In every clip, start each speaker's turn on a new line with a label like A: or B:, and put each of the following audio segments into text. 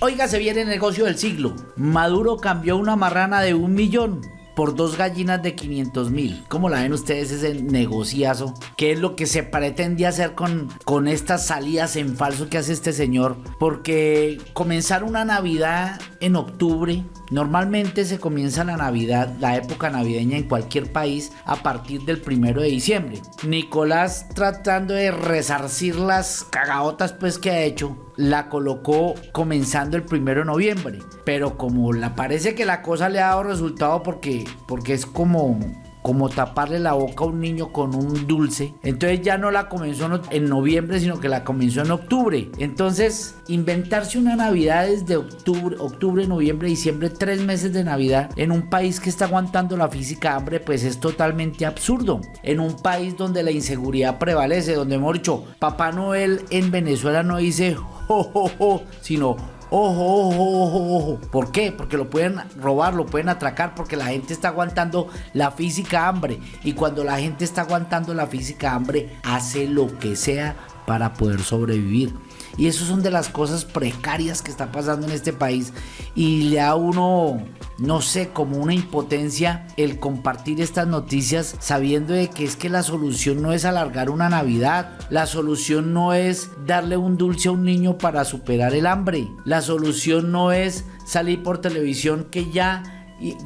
A: Oiga, se viene el negocio del siglo. Maduro cambió una marrana de un millón por dos gallinas de 500 mil. ¿Cómo la ven ustedes ese negociazo? ¿Qué es lo que se pretende hacer con, con estas salidas en falso que hace este señor? Porque comenzar una Navidad en octubre, normalmente se comienza la Navidad, la época navideña en cualquier país a partir del primero de diciembre. Nicolás tratando de resarcir las cagaotas pues que ha hecho la colocó comenzando el primero de noviembre. Pero como la parece que la cosa le ha dado resultado porque, porque es como como taparle la boca a un niño con un dulce. Entonces ya no la comenzó en noviembre, sino que la comenzó en octubre. Entonces, inventarse una Navidad desde octubre, octubre, noviembre, diciembre, tres meses de Navidad en un país que está aguantando la física hambre, pues es totalmente absurdo. En un país donde la inseguridad prevalece, donde hemos dicho, Papá Noel en Venezuela no dice jo, jo, jo, sino Ojo, ojo, ojo, ojo. ¿Por qué? Porque lo pueden robar, lo pueden atracar, porque la gente está aguantando la física hambre. Y cuando la gente está aguantando la física hambre, hace lo que sea para poder sobrevivir. Y eso son de las cosas precarias que está pasando en este país. Y le da uno, no sé, como una impotencia el compartir estas noticias sabiendo de que es que la solución no es alargar una Navidad. La solución no es darle un dulce a un niño para superar el hambre. La solución no es salir por televisión que ya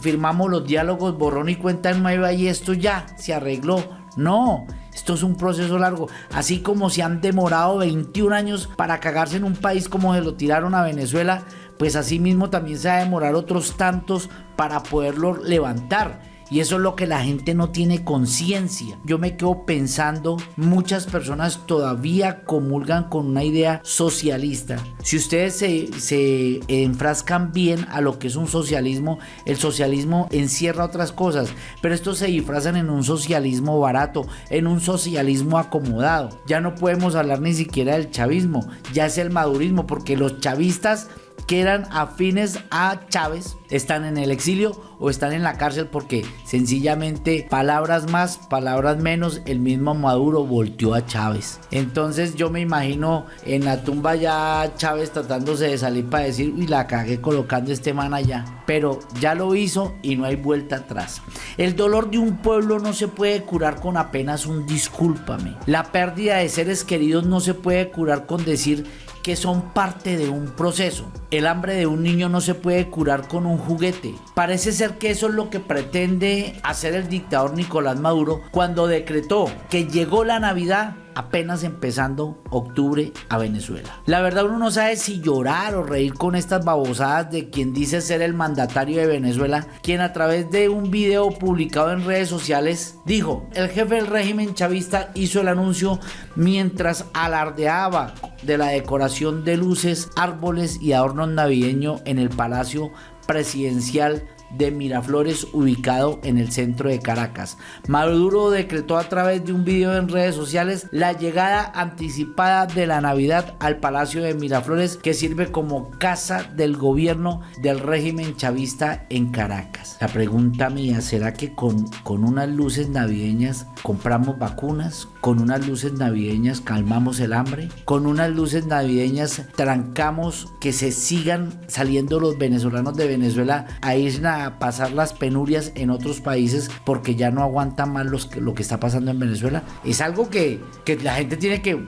A: firmamos los diálogos borrón y cuenta nueva y esto ya se arregló. No, esto es un proceso largo. Así como se han demorado 21 años para cagarse en un país como se lo tiraron a Venezuela, pues así mismo también se va a demorar otros tantos para poderlo levantar. Y eso es lo que la gente no tiene conciencia. Yo me quedo pensando, muchas personas todavía comulgan con una idea socialista. Si ustedes se, se enfrascan bien a lo que es un socialismo, el socialismo encierra otras cosas, pero estos se disfrazan en un socialismo barato, en un socialismo acomodado. Ya no podemos hablar ni siquiera del chavismo, ya es el madurismo, porque los chavistas que eran afines a Chávez están en el exilio o están en la cárcel porque sencillamente palabras más, palabras menos, el mismo Maduro volteó a Chávez. Entonces yo me imagino en la tumba ya Chávez tratándose de salir para decir, y la cagué colocando este man allá. Pero ya lo hizo y no hay vuelta atrás. El dolor de un pueblo no se puede curar con apenas un discúlpame. La pérdida de seres queridos no se puede curar con decir que son parte de un proceso. El hambre de un niño no se puede curar con un juguete. Parece ser que eso es lo que pretende hacer el dictador Nicolás Maduro cuando decretó que llegó la Navidad apenas empezando octubre a Venezuela. La verdad uno no sabe si llorar o reír con estas babosadas de quien dice ser el mandatario de Venezuela, quien a través de un video publicado en redes sociales dijo, el jefe del régimen chavista hizo el anuncio mientras alardeaba de la decoración de luces, árboles y adornos navideños en el Palacio Presidencial de Miraflores ubicado en el centro de Caracas. Maduro decretó a través de un video en redes sociales la llegada anticipada de la Navidad al Palacio de Miraflores que sirve como casa del gobierno del régimen chavista en Caracas. La pregunta mía, ¿será que con, con unas luces navideñas compramos vacunas? ¿Con unas luces navideñas calmamos el hambre? ¿Con unas luces navideñas trancamos que se sigan saliendo los venezolanos de Venezuela a Isla pasar las penurias en otros países porque ya no aguantan más lo que está pasando en Venezuela. Es algo que, que la gente tiene que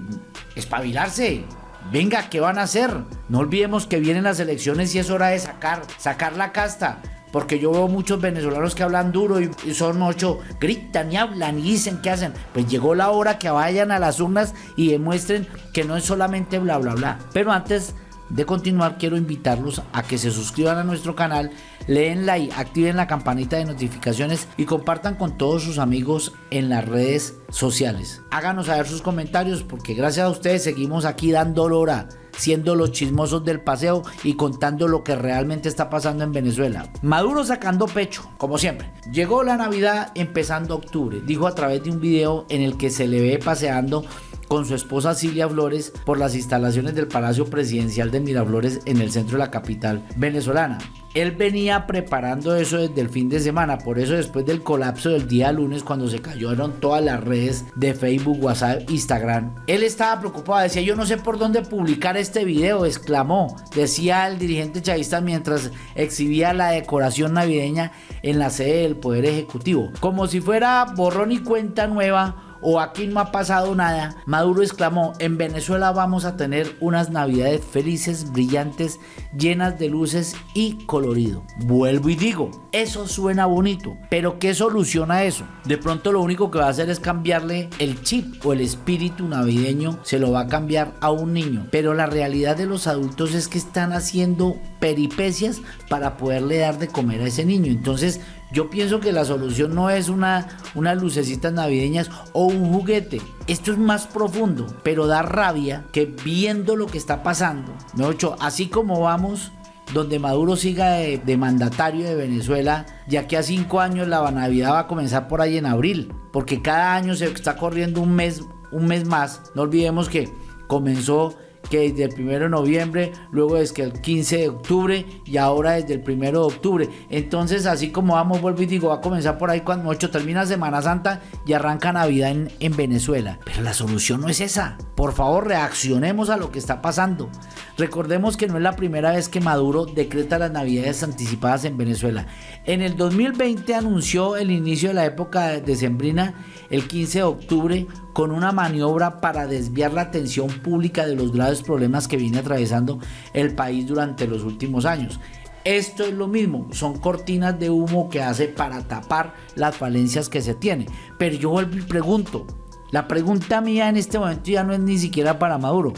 A: espabilarse. Venga, ¿qué van a hacer? No olvidemos que vienen las elecciones y es hora de sacar, sacar la casta. Porque yo veo muchos venezolanos que hablan duro y, son ocho, gritan y hablan y dicen qué hacen. Pues llegó la hora que vayan a las urnas y demuestren que no es solamente bla bla bla. Pero antes de continuar, quiero invitarlos a que se suscriban a nuestro canal, leen like, activen la campanita de notificaciones y compartan con todos sus amigos en las redes sociales. Háganos saber sus comentarios porque gracias a ustedes seguimos aquí dando lora siendo los chismosos del paseo y contando lo que realmente está pasando en Venezuela. Maduro sacando pecho, como siempre. Llegó la Navidad empezando octubre, dijo a través de un video en el que se le ve paseando con su esposa Silvia Flores por las instalaciones del Palacio Presidencial de Miraflores en el centro de la capital venezolana. Él venía preparando eso desde el fin de semana, por eso después del colapso del día lunes cuando se cayeron todas las redes de Facebook, WhatsApp, Instagram, él estaba preocupado, decía yo no sé por dónde publicar este video, exclamó, decía el dirigente chavista mientras exhibía la decoración navideña en la sede del Poder Ejecutivo, como si fuera borrón y cuenta nueva o aquí no ha pasado nada, Maduro exclamó, en Venezuela vamos a tener unas navidades felices, brillantes, llenas de luces y colorido. Vuelvo y digo, eso suena bonito, pero ¿qué soluciona eso? De pronto lo único que va a hacer es cambiarle el chip o el espíritu navideño, se lo va a cambiar a un niño, pero la realidad de los adultos es que están haciendo peripecias para poderle dar de comer a ese niño. Entonces yo pienso que la solución no es una, unas lucecitas navideñas o un juguete. Esto es más profundo, pero da rabia que viendo lo que está pasando, hecho así como vamos, donde Maduro siga de, de, mandatario de Venezuela, ya que a cinco años la Navidad va a comenzar por ahí en abril, porque cada año se está corriendo un mes, un mes más. No olvidemos que comenzó que desde el 1 de noviembre, luego desde el 15 de octubre y ahora desde el 1 de octubre. Entonces, así como vamos, vuelvo y digo, va a comenzar por ahí cuando termina Semana Santa y arranca Navidad en, en Venezuela. Pero la solución no es esa. Por favor, reaccionemos a lo que está pasando. Recordemos que no es la primera vez que Maduro decreta las navidades anticipadas en Venezuela. En el 2020 anunció el inicio de la época decembrina el 15 de octubre con una maniobra para desviar la atención pública de los graves problemas que viene atravesando el país durante los últimos años. Esto es lo mismo, son cortinas de humo que hace para tapar las falencias que se tiene. Pero yo vuelvo y pregunto, la pregunta mía en este momento ya no es ni siquiera para Maduro,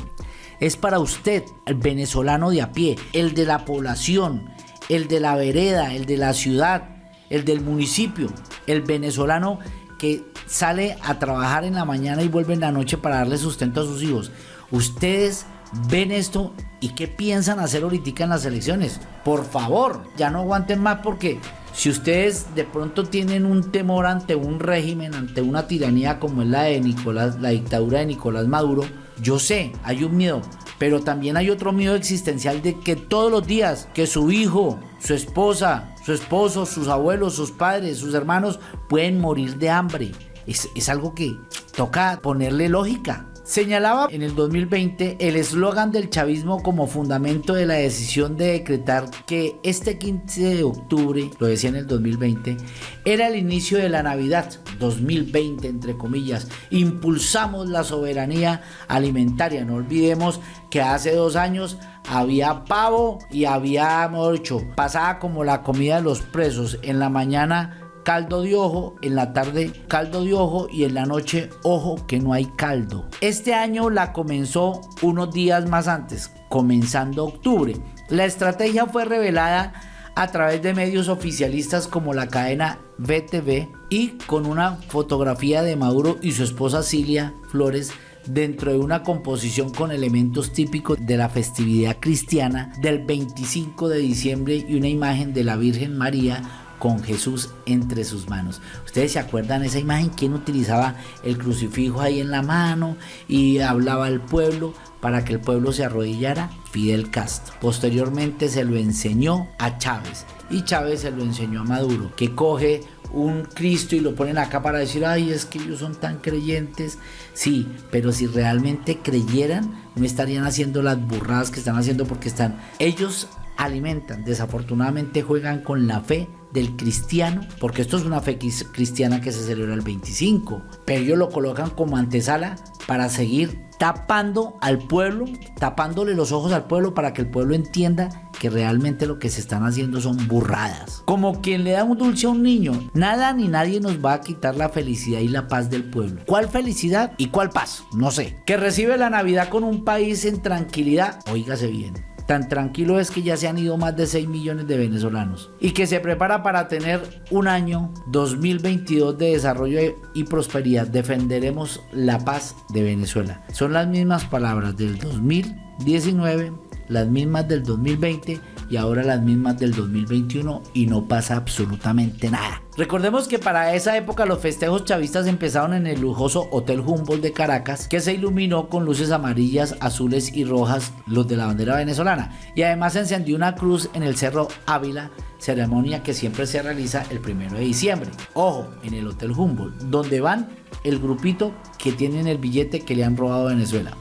A: es para usted, el venezolano de a pie, el de la población, el de la vereda, el de la ciudad, el del municipio, el venezolano que sale a trabajar en la mañana y vuelve en la noche para darle sustento a sus hijos. Ustedes ven esto y qué piensan hacer ahorita en las elecciones. Por favor, ya no aguanten más porque si ustedes de pronto tienen un temor ante un régimen, ante una tiranía como es la de Nicolás, la dictadura de Nicolás Maduro, yo sé, hay un miedo, pero también hay otro miedo existencial de que todos los días que su hijo, su esposa, su esposo, sus abuelos, sus padres, sus hermanos pueden morir de hambre. Es, es algo que toca ponerle lógica. Señalaba en el 2020 el eslogan del chavismo como fundamento de la decisión de decretar que este 15 de octubre, lo decía en el 2020, era el inicio de la Navidad 2020, entre comillas. Impulsamos la soberanía alimentaria. No olvidemos que hace dos años había pavo y había, mucho pasaba como la comida de los presos. En la mañana caldo de ojo, en la tarde caldo de ojo y en la noche ojo que no hay caldo. Este año la comenzó unos días más antes, comenzando octubre. La estrategia fue revelada a través de medios oficialistas como la cadena BTV y con una fotografía de Maduro y su esposa Cilia Flores dentro de una composición con elementos típicos de la festividad cristiana del 25 de diciembre y una imagen de la Virgen María con Jesús entre sus manos. Ustedes se acuerdan esa imagen, quién utilizaba el crucifijo ahí en la mano y hablaba al pueblo para que el pueblo se arrodillara, Fidel Castro. Posteriormente se lo enseñó a Chávez y Chávez se lo enseñó a Maduro, que coge un Cristo y lo ponen acá para decir, ay, es que ellos son tan creyentes. Sí, pero si realmente creyeran, no estarían haciendo las burradas que están haciendo porque están, ellos alimentan, desafortunadamente juegan con la fe del cristiano, porque esto es una fe cristiana que se celebra el 25, pero ellos lo colocan como antesala para seguir tapando al pueblo, tapándole los ojos al pueblo para que el pueblo entienda que realmente lo que se están haciendo son burradas. Como quien le da un dulce a un niño, nada ni nadie nos va a quitar la felicidad y la paz del pueblo. ¿Cuál felicidad y cuál paz? No sé. Que recibe la Navidad con un país en tranquilidad, oígase bien Tan tranquilo es que ya se han ido más de 6 millones de venezolanos y que se prepara para tener un año 2022 de desarrollo y prosperidad. Defenderemos la paz de Venezuela. Son las mismas palabras del 2019, las mismas del 2020 y ahora las mismas del 2021 y no pasa absolutamente nada. Recordemos que para esa época los festejos chavistas empezaron en el lujoso Hotel Humboldt de Caracas, que se iluminó con luces amarillas, azules y rojas, los de la bandera venezolana, y además se encendió una cruz en el Cerro Ávila, ceremonia que siempre se realiza el primero de diciembre. Ojo, en el Hotel Humboldt, donde van el grupito que tienen el billete que le han robado a Venezuela.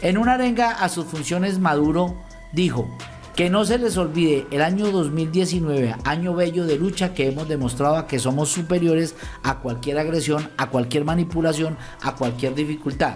A: En una arenga a sus funciones Maduro dijo, que no se les olvide el año 2019, año bello de lucha que hemos demostrado que somos superiores a cualquier agresión, a cualquier manipulación, a cualquier dificultad.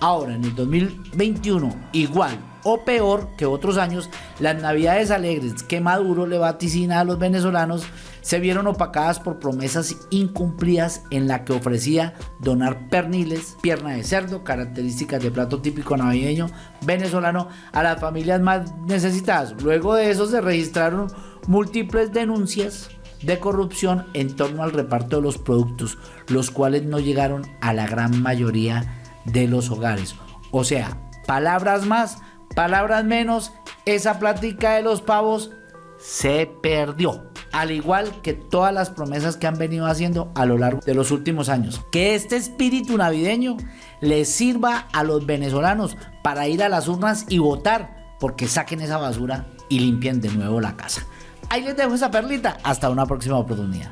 A: Ahora, en el 2021, igual o peor que otros años, las navidades alegres que Maduro le vaticina a los venezolanos se vieron opacadas por promesas incumplidas en la que ofrecía donar perniles, pierna de cerdo, características de plato típico navideño venezolano a las familias más necesitadas. Luego de eso se registraron múltiples denuncias de corrupción en torno al reparto de los productos, los cuales no llegaron a la gran mayoría de los hogares. O sea, palabras más, palabras menos, esa plática de los pavos se perdió al igual que todas las promesas que han venido haciendo a lo largo de los últimos años. Que este espíritu navideño les sirva a los venezolanos para ir a las urnas y votar, porque saquen esa basura y limpien de nuevo la casa. Ahí les dejo esa perlita. Hasta una próxima oportunidad.